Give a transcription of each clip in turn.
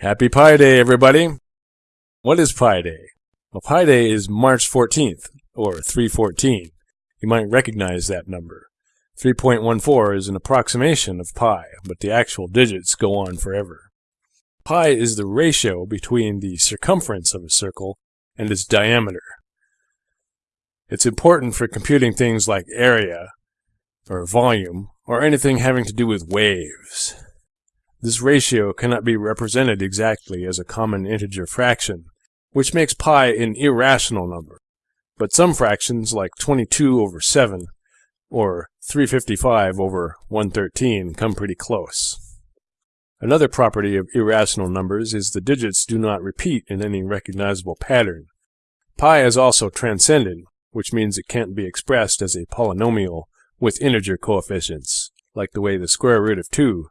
Happy Pi Day, everybody! What is Pi Day? Well, Pi Day is March 14th, or 314. You might recognize that number. 3.14 is an approximation of pi, but the actual digits go on forever. Pi is the ratio between the circumference of a circle and its diameter. It's important for computing things like area, or volume, or anything having to do with waves. This ratio cannot be represented exactly as a common integer fraction, which makes pi an irrational number. But some fractions, like 22 over 7, or 355 over 113, come pretty close. Another property of irrational numbers is the digits do not repeat in any recognizable pattern. Pi is also transcendent, which means it can't be expressed as a polynomial with integer coefficients, like the way the square root of 2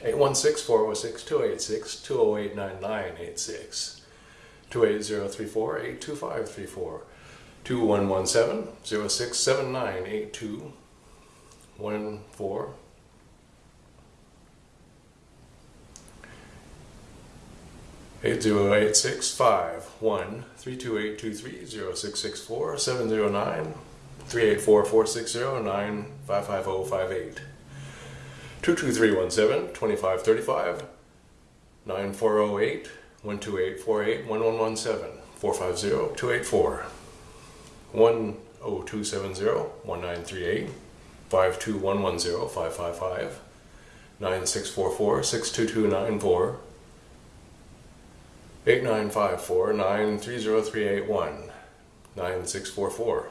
816 406 286 208 9986 28034 82534 2117 0679 82 14 8086513282306647093844609555058 22317, 2535, 9408, 12848, 1117, 450, 284, 10270, 1938, 52110, 555, 9644, 62294, 8954, 930381, 9644.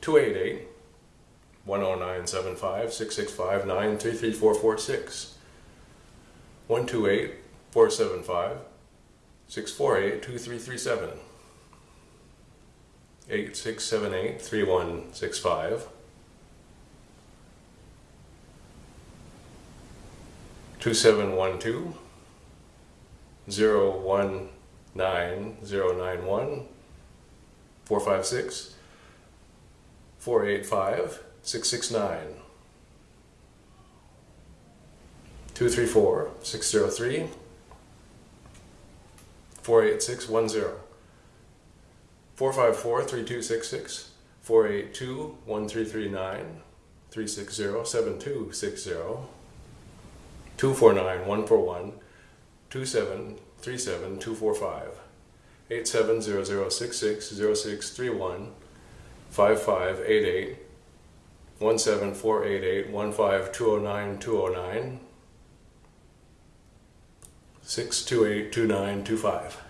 288 10975 665 933446 128 475 648 2337 8678 3165 2712 019091 456 485 669 234 603 48610 454 3266 482 1339 360 7260 249 141 2737 245 870066 0631 5588 17488